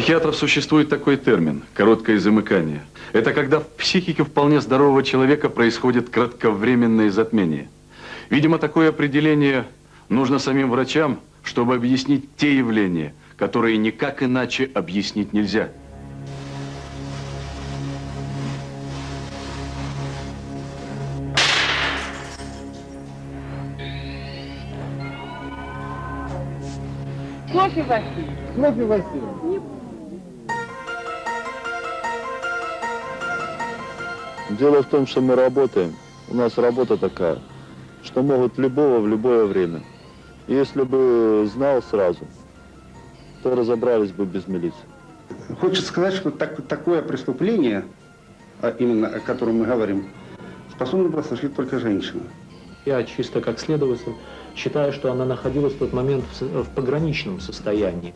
психиатров существует такой термин – короткое замыкание. Это когда в психике вполне здорового человека происходит кратковременное затмение. Видимо, такое определение нужно самим врачам, чтобы объяснить те явления, которые никак иначе объяснить нельзя. Кофе, Василий. Кофе, Василий. Дело в том, что мы работаем. У нас работа такая, что могут любого в любое время. И если бы знал сразу, то разобрались бы без милиции. Хочется сказать, что так, такое преступление, а именно о котором мы говорим, способна была совершить только женщина. Я чисто как следователь считаю, что она находилась в тот момент в, в пограничном состоянии.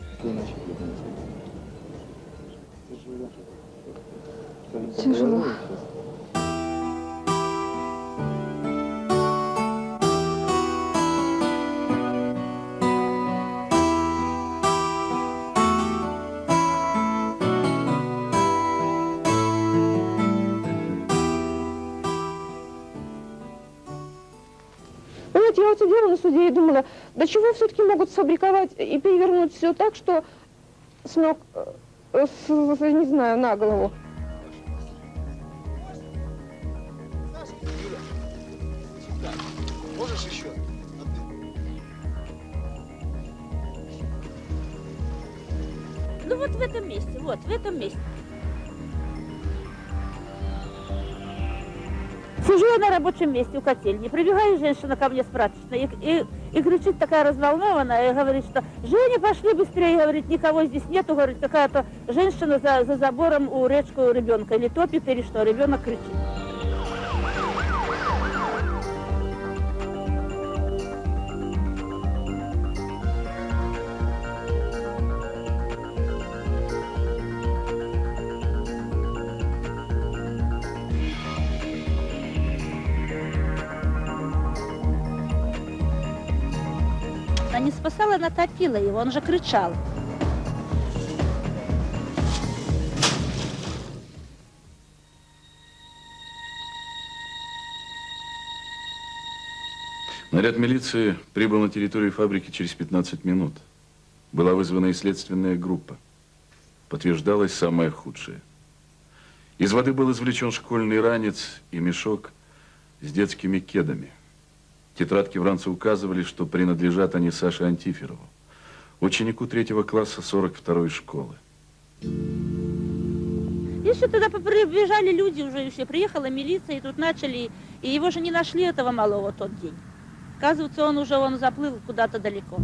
Тяжело. Я сидела на суде и думала, до чего все-таки могут сфабриковать и перевернуть все так, что с ног, э, с- не знаю, на голову. Месте у котельни, прибегает женщина ко мне с и, и, и кричит такая разволнованная, и говорит, что «Женя, пошли быстрее!» Говорит, никого здесь нету, говорит, какая-то женщина за, за забором у речку ребенка или топит, или что, ребенок кричит. Спасала, она топила его, он же кричал. Наряд милиции прибыл на территорию фабрики через 15 минут. Была вызвана и следственная группа. Подтверждалось самое худшее. Из воды был извлечен школьный ранец и мешок с детскими кедами. Тетрадки Вранца указывали, что принадлежат они Саше Антиферову, ученику третьего класса 42-й школы. И все туда прибежали люди уже, все приехала милиция, и тут начали, и его же не нашли, этого малого, тот день. Оказывается, он уже он заплыл куда-то далеко.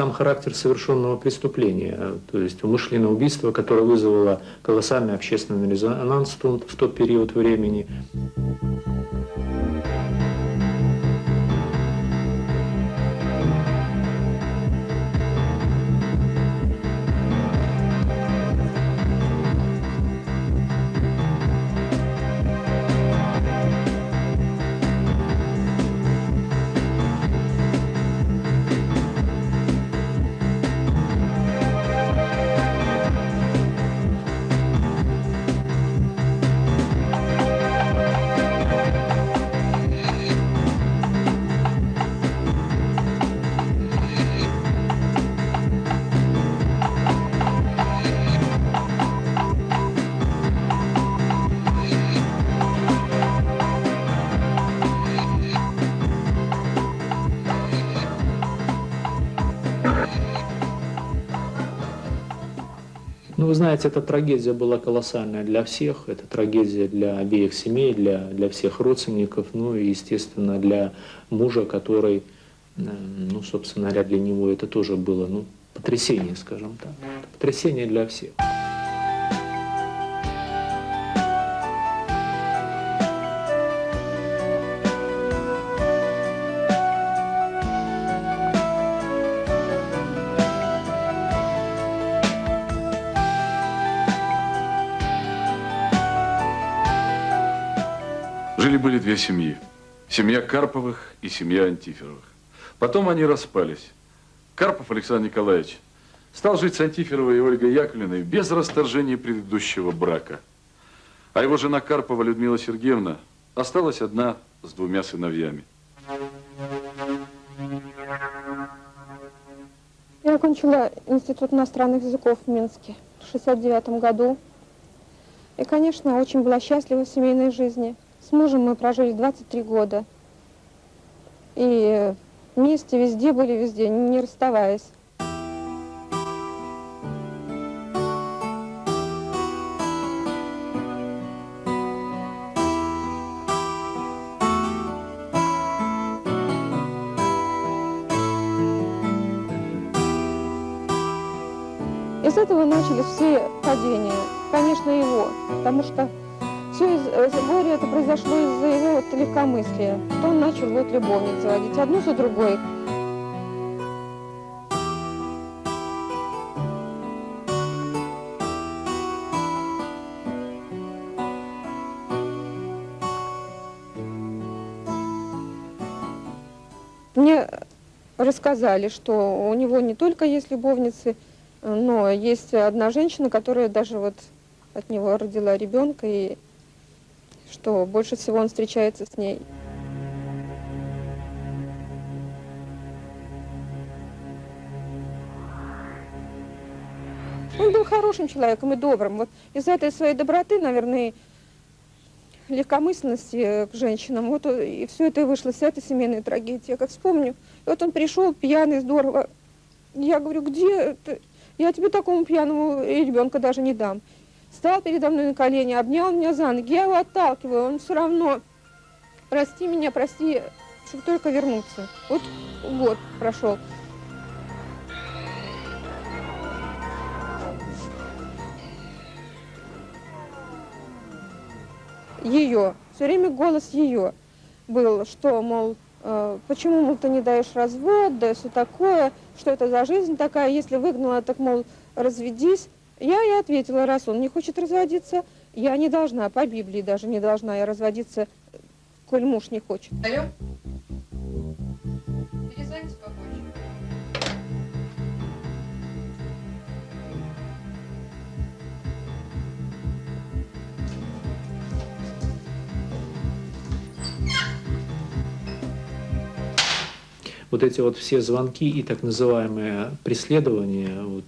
Сам характер совершенного преступления, то есть умышленное убийство, которое вызвало колоссальный общественный резонанс в тот период времени. Вы знаете, эта трагедия была колоссальная для всех. Это трагедия для обеих семей, для, для всех родственников, ну и, естественно, для мужа, который, э, ну, собственно говоря, для него это тоже было, ну, потрясение, скажем так. Потрясение для всех. Жили-были две семьи. Семья Карповых и семья Антиферовых. Потом они распались. Карпов Александр Николаевич стал жить с Антиферовой и Ольгой Яковлевной без расторжения предыдущего брака. А его жена Карпова Людмила Сергеевна осталась одна с двумя сыновьями. Я окончила Институт иностранных языков в Минске в 69 году. И, конечно, очень была счастлива в семейной жизни. С мужем мы прожили 23 года. И вместе везде были, везде, не расставаясь. И с этого начались все падения. Конечно, его, потому что все из, горя это произошло из-за его вот легкомыслия. Что он начал вот любовниц заводить, одну за другой. Мне рассказали, что у него не только есть любовницы, но есть одна женщина, которая даже вот от него родила ребенка, и что больше всего он встречается с ней. Он был хорошим человеком и добрым. Вот из-за этой своей доброты, наверное, легкомысленности к женщинам, вот и все это вышло, вся эта семейная трагедия. Я как вспомню, и вот он пришел пьяный, здорово. Я говорю, где ты? Я тебе такому пьяному ребенка даже не дам. Стал передо мной на колени, обнял меня за ноги, я его отталкиваю, он все равно, прости меня, прости, чтобы только вернуться. Вот год прошел. Ее, все время голос ее был, что, мол, э, почему, мол, ты не даешь развод, да все такое, что это за жизнь такая, если выгнала, так, мол, разведись. Я и ответила, раз он не хочет разводиться, я не должна, по Библии даже не должна я разводиться, коль муж не хочет. Алло? Перезвоните попозже. Вот эти вот все звонки и так называемые преследования вот,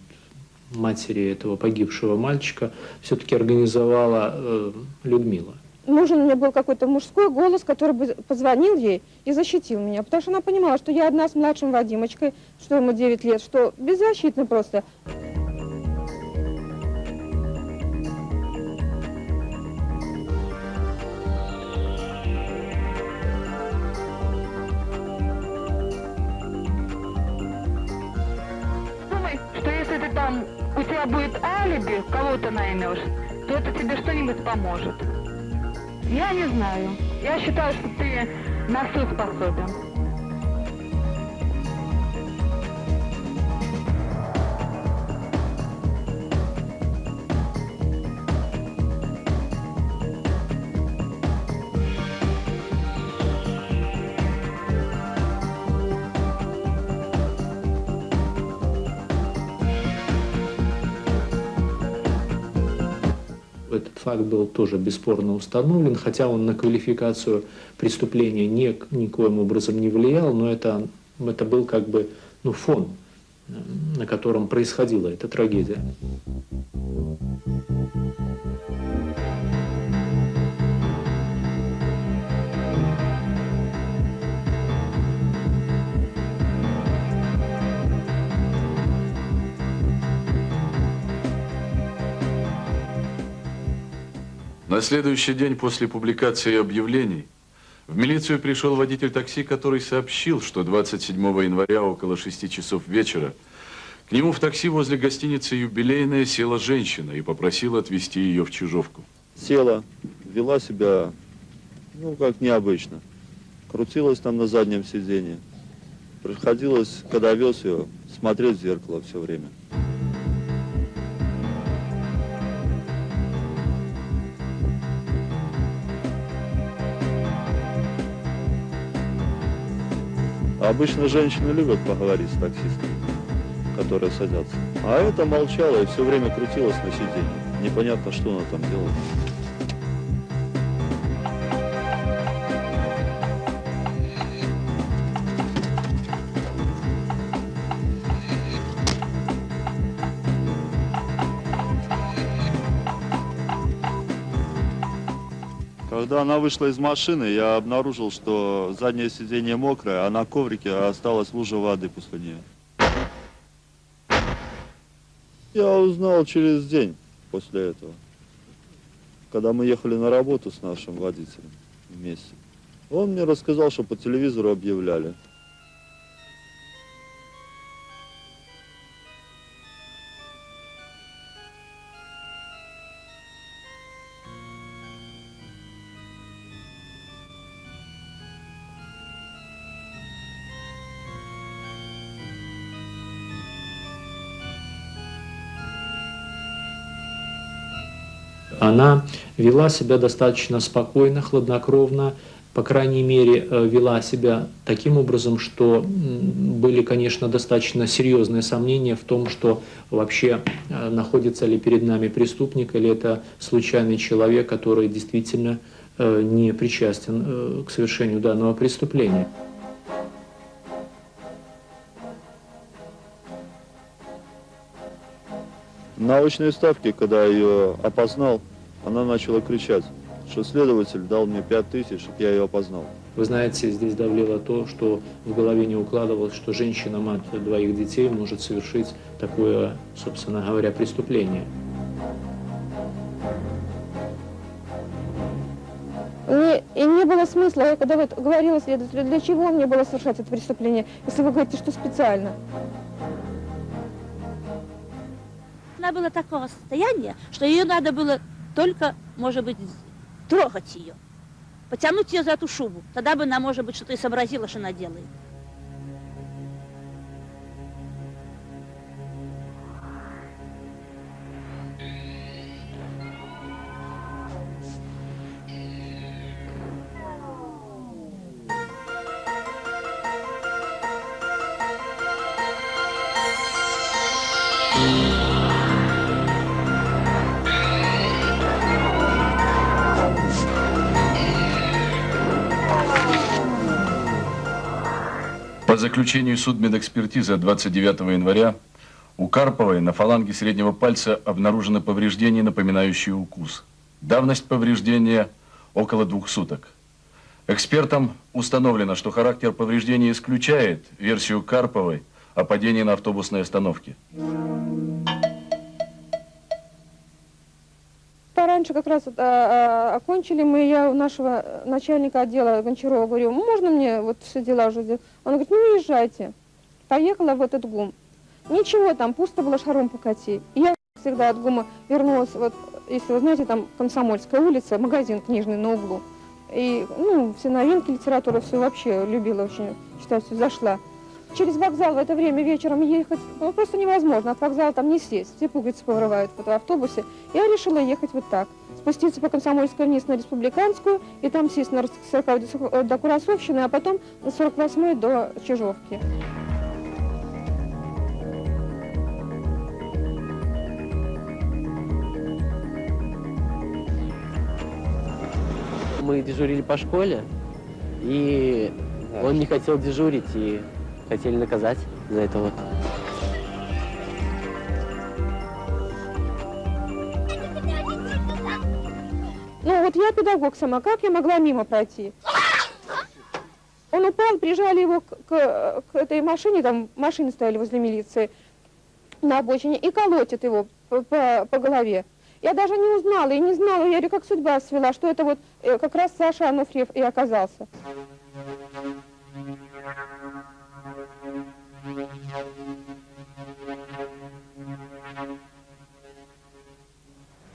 матери этого погибшего мальчика все-таки организовала э, Людмила. Нужен мне был какой-то мужской голос, который бы позвонил ей и защитил меня, потому что она понимала, что я одна с младшим Вадимочкой, что ему 9 лет, что беззащитна просто. Тебя будет алиби, кого ты наймешь, то это тебе что-нибудь поможет. Я не знаю. Я считаю, что ты на все способен. Факт был тоже бесспорно установлен, хотя он на квалификацию преступления ни, никоим образом не влиял, но это, это был как бы ну, фон, э, на котором происходила эта трагедия. На следующий день после публикации объявлений в милицию пришел водитель такси, который сообщил, что 27 января около 6 часов вечера к нему в такси возле гостиницы «Юбилейная» села женщина и попросила отвезти ее в Чижовку. Села, вела себя, ну, как необычно. Крутилась там на заднем сиденье. Приходилось, когда вез ее, смотреть в зеркало все время. А Обычно женщины любят поговорить с таксистами, которые садятся. А эта молчала и все время крутилась на сиденье. Непонятно, что она там делала. Когда она вышла из машины, я обнаружил, что заднее сиденье мокрое, а на коврике осталась лужа воды после нее. Я узнал через день после этого, когда мы ехали на работу с нашим водителем вместе. Он мне рассказал, что по телевизору объявляли. Она вела себя достаточно спокойно, хладнокровно, по крайней мере, э, вела себя таким образом, что были, конечно, достаточно серьезные сомнения в том, что вообще э, находится ли перед нами преступник или это случайный человек, который действительно э, не причастен к совершению данного преступления. На очной ставке, когда ее опознал, она начала кричать, что следователь дал мне пять тысяч, чтобы я ее опознал. Вы знаете, здесь давлело то, что в голове не укладывалось, что женщина, мать двоих детей, может совершить такое, собственно говоря, преступление. Не- и не было смысла, я когда вот говорила следователю, для чего мне было совершать это преступление, если вы говорите, что специально. Она была такого состояния, что ее надо было только, может быть, трогать ее. Потянуть ее за эту шубу. Тогда бы она, может быть, что-то и сообразила, что она делает. Заключению судмедэкспертизы от 29 января у Карповой на фаланге среднего пальца обнаружено повреждение, напоминающее укус. Давность повреждения около двух суток. Экспертам установлено, что характер повреждения исключает версию Карповой о падении на автобусной остановке. Пораньше как раз а, а, окончили мы, я у нашего э, начальника отдела Гончарова говорю, можно мне вот все дела уже сделать? Он говорит, ну езжайте. Поехала в этот ГУМ. Ничего, там пусто было, шаром покати. И я всегда от ГУМа вернулась, вот, если вы знаете, там Комсомольская улица, магазин книжный на углу. И, ну, все новинки, литература, все вообще любила очень, читать, все зашла. Через вокзал в это время вечером ехать ну, просто невозможно. От вокзала там не сесть. Все пуговицы повырывают в автобусе. Я решила ехать вот так. Спуститься по Комсомольской вниз на Республиканскую, и там сесть на 40 до Курасовщины, а потом на 48 до Чижовки. Мы дежурили по школе, и он не хотел дежурить, и хотели наказать за это вот. Ну вот я педагог сама, как я могла мимо пройти? Он упал, прижали его к, к- к этой машине, там машины стояли возле милиции на обочине, и колотит его по, по- по голове. Я даже не узнала и не знала, я говорю, как судьба свела, что это вот э, как раз Саша Ануфриев и оказался.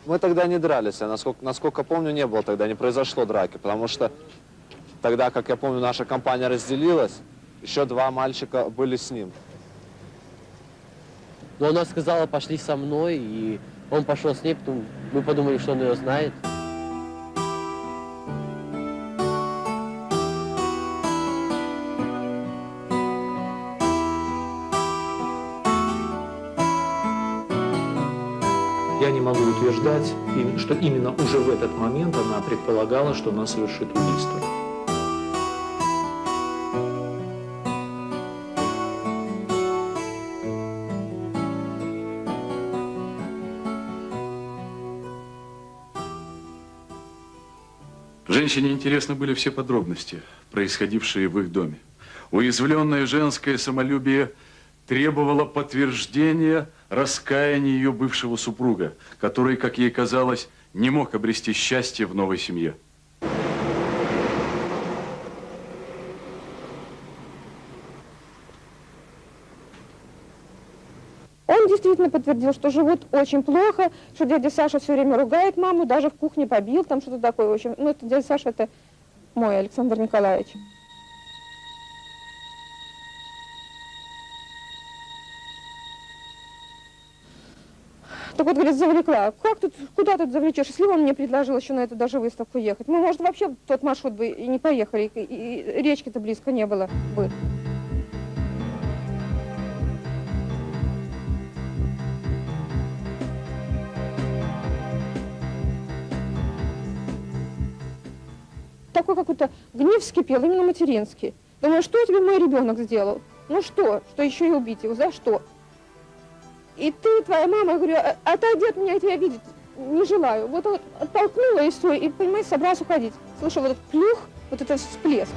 Мы тогда не дрались, а насколько, насколько помню, не было тогда, не произошло драки, потому что тогда, как я помню, наша компания разделилась, еще два мальчика были с ним. Но она сказала, пошли со мной, и он пошел с ней, потом мы подумали, что он ее знает. Утверждать, что именно уже в этот момент она предполагала, что она совершит убийство. Женщине интересны были все подробности, происходившие в их доме. Уязвленное женское самолюбие требовало подтверждения раскаяния ее бывшего супруга, который, как ей казалось, не мог обрести счастье в новой семье. Он действительно подтвердил, что живут очень плохо, что дядя Саша все время ругает маму, даже в кухне побил, там что-то такое. В общем, ну, это дядя Саша, это мой Александр Николаевич. Так вот, говорит, завлекла. Как тут, куда тут завлечешь? Если он мне предложил еще на эту даже выставку ехать. Мы, может, вообще тот маршрут бы и не поехали, и, и речки-то близко не было бы. такой какой-то гнев вскипел, именно материнский. Думаю, что тебе мой ребенок сделал? Ну что, что еще и убить его, за что? И ты, твоя мама, я говорю, «А- отойди от меня, я тебя видеть не желаю. Вот он оттолкнула и все, и, понимаешь, собрался уходить. Слышал вот этот плюх, вот этот всплеск.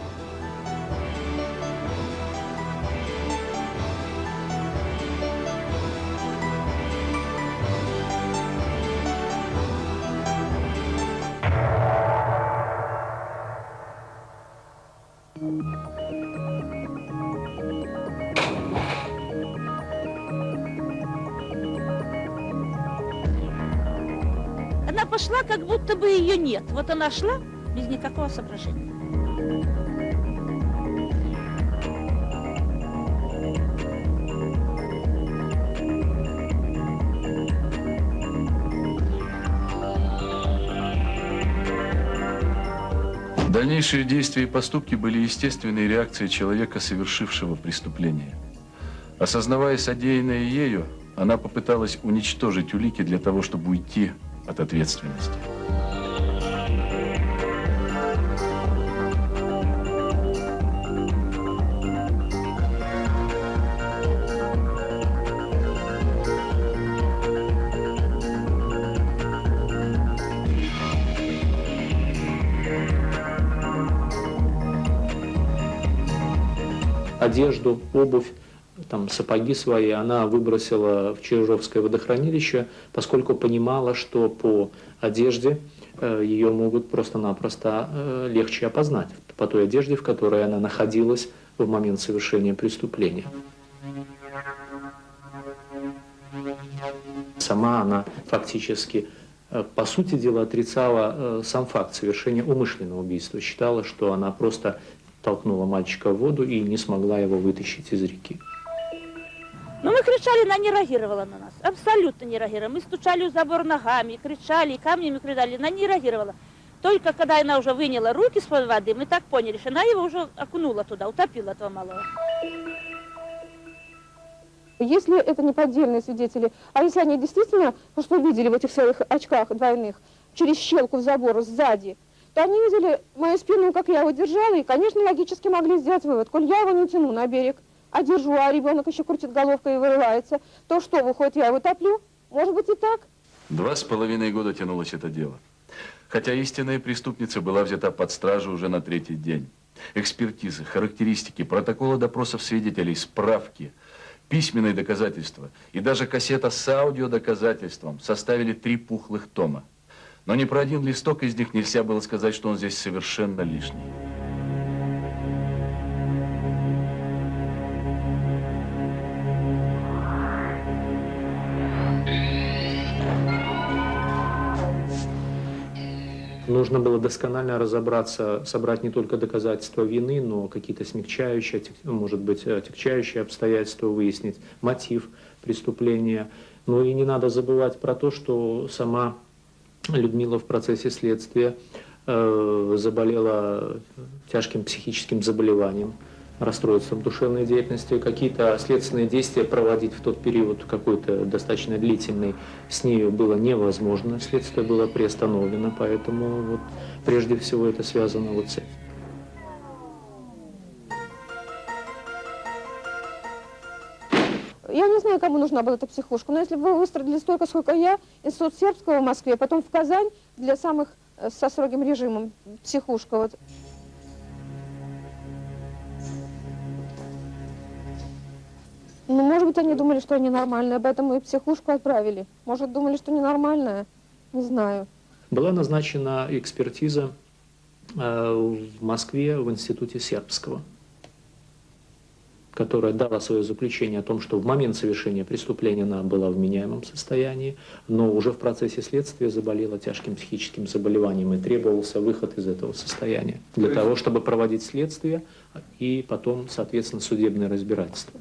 Пошла, как будто бы ее нет. Вот она шла без никакого соображения. Дальнейшие действия и поступки были естественной реакцией человека, совершившего преступление. Осознавая содеянное ею, она попыталась уничтожить улики для того, чтобы уйти от ответственности. одежду, обувь, там, сапоги свои она выбросила в Чижовское водохранилище, поскольку понимала, что по одежде э, ее могут просто-напросто э, легче опознать, по той одежде, в которой она находилась в момент совершения преступления. Сама она фактически, э, по сути дела, отрицала сам факт совершения умышленного убийства, считала, что она просто толкнула мальчика в воду и не смогла его вытащить из реки. Ну, мы кричали, она не реагировала на нас. Абсолютно не реагировала. Мы стучали в забор ногами, кричали, камнями кидали. Она не реагировала. Только когда она уже выняла руки из-под воды, мы так поняли, что она его уже окунула туда, утопила этого малого. Если это не поддельные свидетели, а если они действительно что видели в этих своих очках двойных через щелку в забор сзади, то они видели мою спину, как я его держала, и, конечно, логически могли сделать вывод. Коль я его не тяну на берег, а держу, а ребенок еще крутит головкой и вырывается, то что, выходит, я его топлю? Может быть и так? Два с половиной года тянулось это дело. Хотя истинная преступница была взята под стражу уже на третий день. Экспертизы, характеристики, протоколы допросов свидетелей, справки, письменные доказательства и даже кассета с аудиодоказательством составили три пухлых тома. Но ни про один листок из них нельзя было сказать, что он здесь совершенно лишний. Нужно было досконально разобраться, собрать не только доказательства вины, но какие-то смягчающие, может быть, отягчающие обстоятельства выяснить, мотив преступления. Ну и не надо забывать про то, что сама Людмила в процессе следствия э, заболела тяжким психическим заболеванием, расстройством душевной деятельности, какие-то следственные действия проводить в тот период какой-то достаточно длительный с нею было невозможно, следствие было приостановлено, поэтому вот прежде всего это связано вот с этим. Я не знаю, кому нужна была эта психушка, но если бы вы выстроили столько, сколько я, институт сербского в Москве, потом в Казань для самых э, со строгим режимом психушка. Вот. Ну, может быть, они думали, что они нормальные, поэтому и психушку отправили. Может, думали, что ненормальная? Не знаю. Была назначена экспертиза э, в Москве в Институте сербского, которая дала свое заключение о том, что в момент совершения преступления она была в меняемом состоянии, но уже в процессе следствия заболела тяжким психическим заболеванием и требовался выход из этого состояния для того, чтобы проводить следствие и потом, соответственно, судебное разбирательство.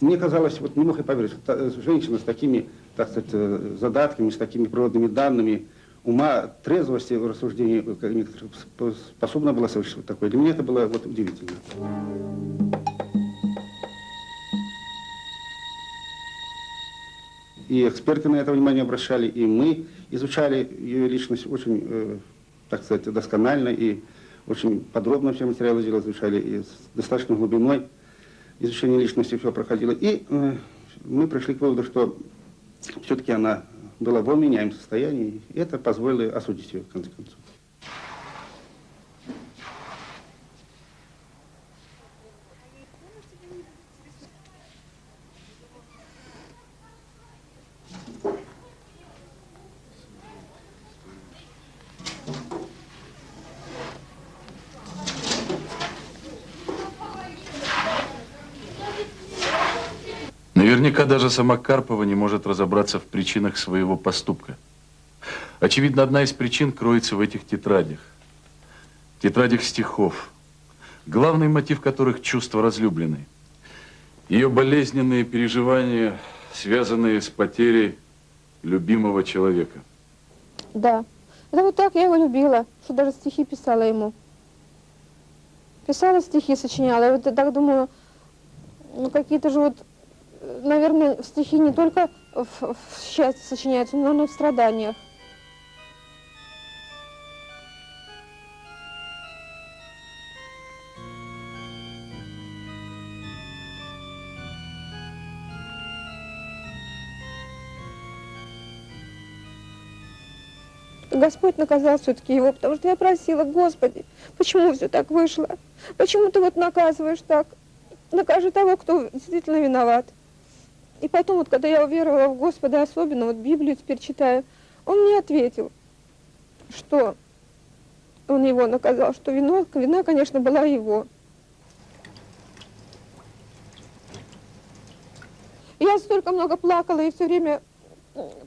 Мне казалось, вот не мог я поверить, что та- женщина с такими, так сказать, э, задатками, с такими природными данными, ума, трезвости в рассуждении э, способна была совершить вот такое. Для меня это было вот удивительно. И эксперты на это внимание обращали, и мы изучали ее личность очень, э, так сказать, досконально и очень подробно все материалы изучали, и с достаточно глубиной изучение личности все проходило. И э, мы пришли к выводу, что все-таки она была в меняемом состоянии, и это позволило осудить ее, в конце концов. Наверняка даже сама Карпова не может разобраться в причинах своего поступка. Очевидно, одна из причин кроется в этих тетрадях. Тетрадях стихов, главный мотив которых – чувство разлюбленной. Ее болезненные переживания, связанные с потерей любимого человека. Да. Это вот так я его любила, что даже стихи писала ему. Писала стихи, сочиняла. И вот я так думаю, ну какие-то же вот, наверное, стихи не только в, в счастье сочиняются, но и в страданиях. Господь наказал все-таки его, потому что я просила, Господи, почему все так вышло? Почему ты вот наказываешь так? Накажи того, кто действительно виноват. И потом, вот, когда я уверовала в Господа, особенно вот Библию теперь читаю, он мне ответил, что он его наказал, что вино, вина, конечно, была его. Я столько много плакала и все время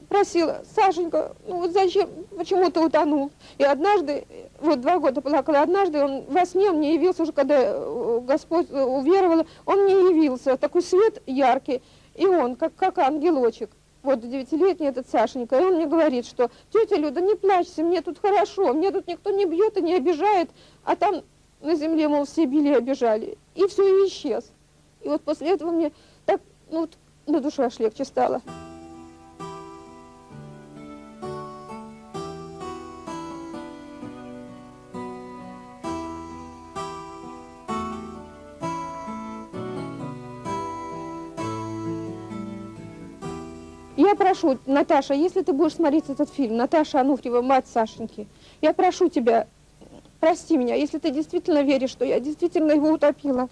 просила, Сашенька, ну вот зачем, почему ты утонул? И однажды, вот два года плакала, однажды он во сне мне явился уже, когда э, Господь э, уверовала, он мне явился, такой свет яркий, и он, как, как ангелочек, вот девятилетний этот Сашенька, и он мне говорит, что тетя Люда, не плачьте, мне тут хорошо, мне тут никто не бьет и не обижает, а там на земле, мол, все били и обижали. И все, и исчез. И вот после этого мне так, ну, вот, на душе аж легче стало. Прошу, Наташа, если ты будешь смотреть этот фильм, Наташа Ануфриева, мать Сашеньки, я прошу тебя, прости меня, если ты действительно веришь, что я действительно его утопила.